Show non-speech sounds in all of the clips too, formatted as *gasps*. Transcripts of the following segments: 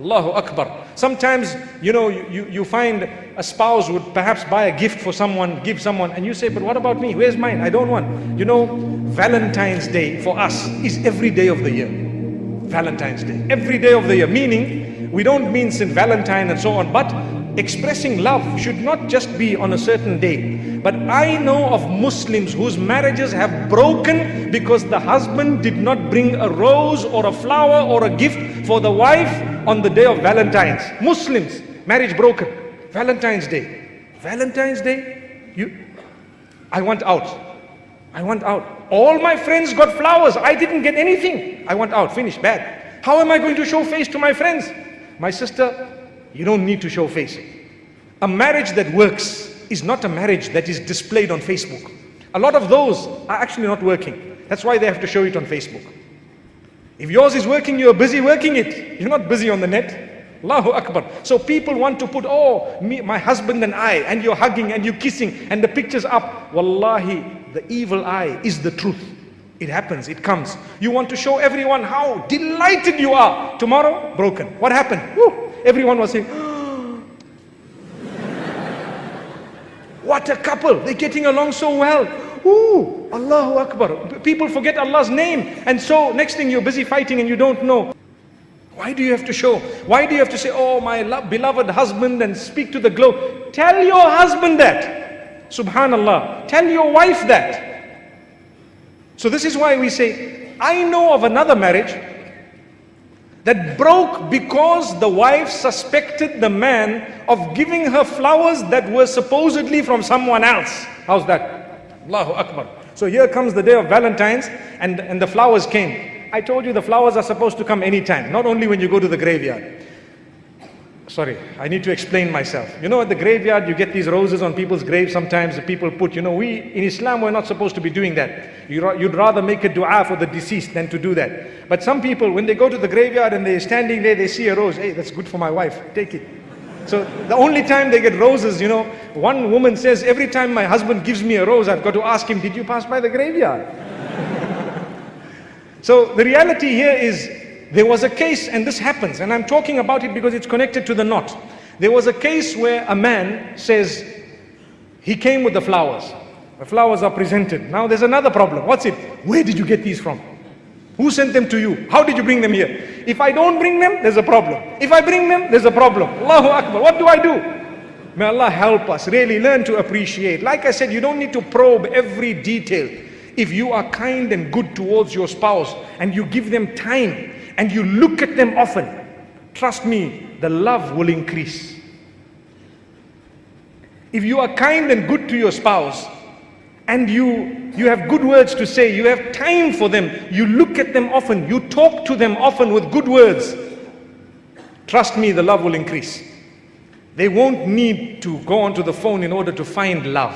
Allahu Akbar. Sometimes, you know, you, you find a spouse would perhaps buy a gift for someone, give someone, and you say, but what about me? Where's mine? I don't want. You know, Valentine's Day for us is every day of the year. Valentine's Day. Every day of the year. Meaning, we don't mean St. Valentine and so on, but expressing love should not just be on a certain day. But I know of Muslims whose marriages have broken because the husband did not bring a rose or a flower or a gift for the wife on the day of Valentine's. Muslims, marriage broken. Valentine's Day. Valentine's Day? You, I want out. I want out. All my friends got flowers. I didn't get anything. I want out. Finish. Bad. How am I going to show face to my friends? My sister, you don't need to show face. A marriage that works is not a marriage that is displayed on Facebook. A lot of those are actually not working. That's why they have to show it on Facebook. If yours is working, you're busy working it. You're not busy on the net. Allahu Akbar. So people want to put, oh, me, my husband and I, and you're hugging and you're kissing, and the picture's up. Wallahi, the evil eye is the truth. It happens, it comes. You want to show everyone how delighted you are. Tomorrow, broken. What happened? Woo, everyone was saying, *gasps* What a couple. They're getting along so well. Ooh, Allahu Akbar. People forget Allah's name. And so next thing you're busy fighting and you don't know. Why do you have to show? Why do you have to say, oh, my beloved husband and speak to the globe? Tell your husband that. Subhanallah. Tell your wife that. So this is why we say, I know of another marriage that broke because the wife suspected the man of giving her flowers that were supposedly from someone else. How's that? Allahu Akbar. So here comes the day of Valentine's and, and the flowers came. I told you the flowers are supposed to come anytime, not only when you go to the graveyard. Sorry, I need to explain myself. You know, at the graveyard, you get these roses on people's graves. Sometimes the people put, you know, we in Islam, we're not supposed to be doing that. You'd rather make a dua for the deceased than to do that. But some people, when they go to the graveyard and they're standing there, they see a rose. Hey, that's good for my wife. Take it. So the only time they get roses, you know, one woman says, every time my husband gives me a rose, I've got to ask him, did you pass by the graveyard? *laughs* So the reality here is there was a case, and this happens, and I'm talking about it because it's connected to the knot. There was a case where a man says he came with the flowers. The flowers are presented. Now there's another problem. What's it? Where did you get these from? Who sent them to you? How did you bring them here? If I don't bring them, there's a problem. If I bring them, there's a problem. Allahu Akbar. What do I do? May Allah help us really learn to appreciate. Like I said, you don't need to probe every detail. If you are kind and good towards your spouse and you give them time and you look at them often, trust me, the love will increase. If you are kind and good to your spouse and you, you have good words to say, you have time for them, you look at them often, you talk to them often with good words, trust me, the love will increase. They won't need to go onto the phone in order to find love.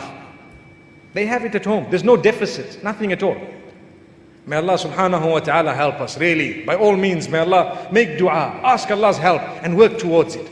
They have it at home. There's no deficit, nothing at all. May Allah subhanahu wa ta'ala help us, really. By all means, may Allah make dua, ask Allah's help and work towards it.